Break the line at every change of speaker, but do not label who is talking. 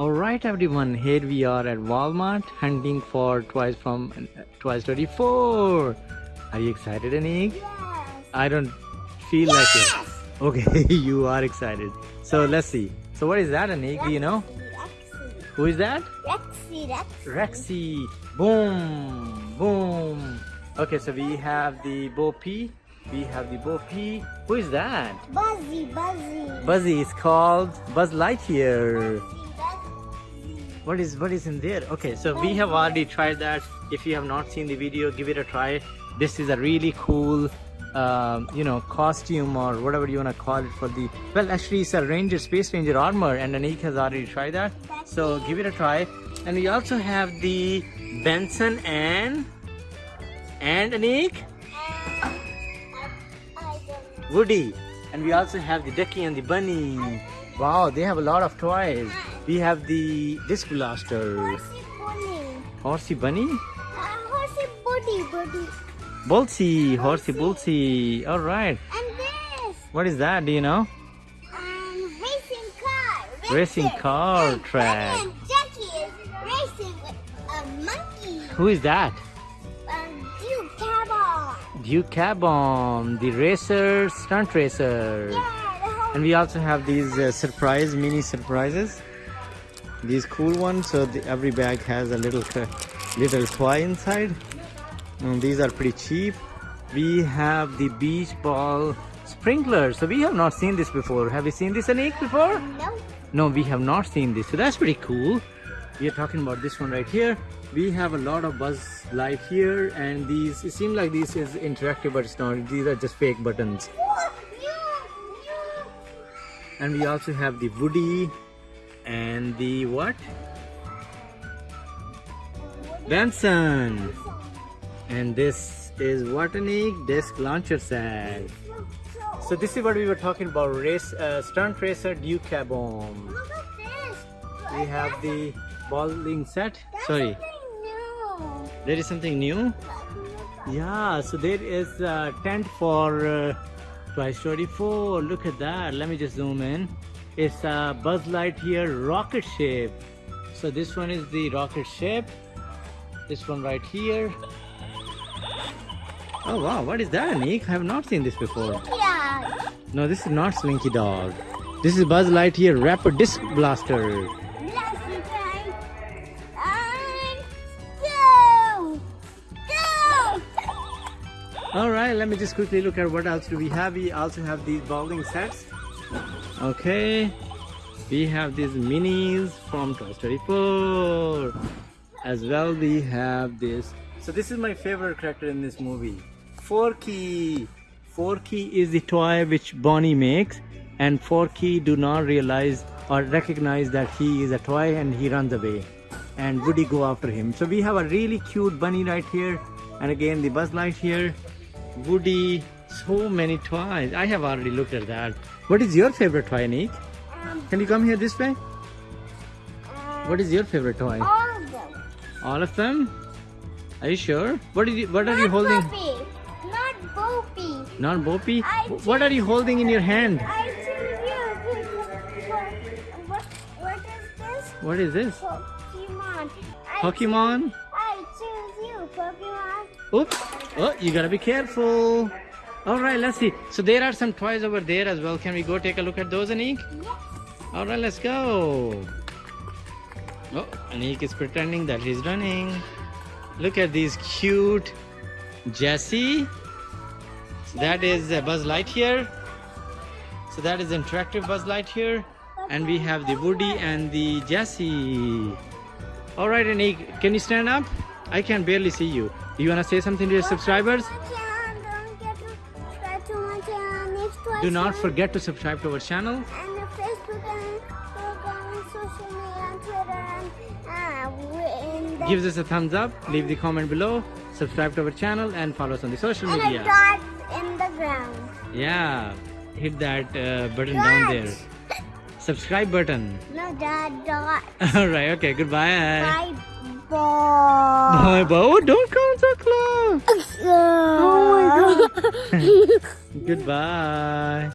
Alright everyone, here we are at Walmart hunting for toys from Toy Story 4. Are you excited Anik?
Yes.
I don't feel like it. Okay, you are excited. So let's see. So what is that Anik? Do you know?
Rexy.
Who is that?
Rexy. Rexy.
Rexy. Boom. Boom. Okay, so we have the Bo Peep. We have the Bo Peep. Who is that?
Buzzy. Buzzy.
Buzzy is called Buzz Lightyear.
Buzzy.
What is what is in there? Okay, so we have already tried that. If you have not seen the video, give it a try. This is a really cool, um, you know, costume or whatever you wanna call it for the. Well, actually, it's a Ranger Space Ranger armor, and Anik has already tried that. So give it a try. And we also have the Benson and and Anik
And I, I don't know.
Woody, and we also have the Ducky and the Bunny. Wow, they have a lot of toys. We have the disc blaster.
Horsey bunny.
Horsey Bunny.
Uh, horsey buddy buddy.
Bullseye, horsey bullseye. All right.
And this.
What is that? Do you know?
Um, racing car.
Racing car
and
track.
And Jackie is racing with a monkey.
Who is that?
Um, Duke Caboom.
Duke Caboom, the racer, stunt racer.
Yeah,
And we also have these uh, surprise mini surprises. These cool ones. So the, every bag has a little little toy inside. And these are pretty cheap. We have the beach ball sprinkler. So we have not seen this before. Have you seen this Anik before?
No.
No, we have not seen this. So that's pretty cool. We are talking about this one right here. We have a lot of Buzz Lightyear and these, it seems like this is interactive but it's not. These are just fake buttons.
What? You, you.
And we also have the Woody and the what? Benson. And this is what Anik? Disc launcher set. So this is what we were talking about. Race uh, stunt racer Duke Caboom.
Look at this.
We have the bowling set. Sorry,
something new.
there is something new. Yeah, so there is a tent for uh, Toy Story 4. Look at that. Let me just zoom in. It's a Buzz Lightyear rocket ship. So this one is the rocket ship. This one right here. Oh wow, what is that, Nick? I have not seen this before.
Yeah.
No, this is not Slinky Dog. This is Buzz Lightyear Rapid Disc Blaster. Alright, let me just quickly look at what else do we have. We also have these bowling sets. Okay. We have these minis from Toy Story 4. As well, we have this. So this is my favorite character in this movie. Forky. Forky is the toy which Bonnie makes and Forky do not realize or recognize that he is a toy and he runs away and Woody go after him. So we have a really cute bunny right here and again the Buzz Lightyear, Woody, so many toys. I have already looked at that. What is your favorite toy, Nick?
Um,
Can you come here this way?
uh,
What is your favorite toy?
all of them.
All of them? Are you sure? What are you, what are you
Not
holding?
Boppy. Not Boppy.
Not Boppy?
I
What are you holding in your hand?
I choose you. What, what is this?
What is this?
Pokemon.
Pokemon?
I choose you, Pokemon.
Oops. Oh, you gotta be careful. Alright, let's see. So there are some toys over there as well. Can we go take a look at those, Anik?
Yes.
Alright, let's go. Oh, Anik is pretending that he's running. Look at these cute Jessie. So that is a Buzz Lightyear. So that is interactive Buzz Lightyear. And we have the Woody and the Jessie. Alright, Anik, can you stand up? I can barely see you. Do you want to say something to your subscribers?
Don't forget to subscribe to my channel. Next twice
Do not forget to subscribe to our channel.
And Facebook and Instagram social media and Twitter and uh, we're in the
Give us a thumbs up, leave the comment below, subscribe to our channel and follow us on the social
and
media.
dot in the ground.
Yeah, hit that uh, button down there. Subscribe button.
No dot dot.
Alright, okay, goodbye.
Bye
bye. Bye. Oh, don't come so close.
Oh my god.
Goodbye.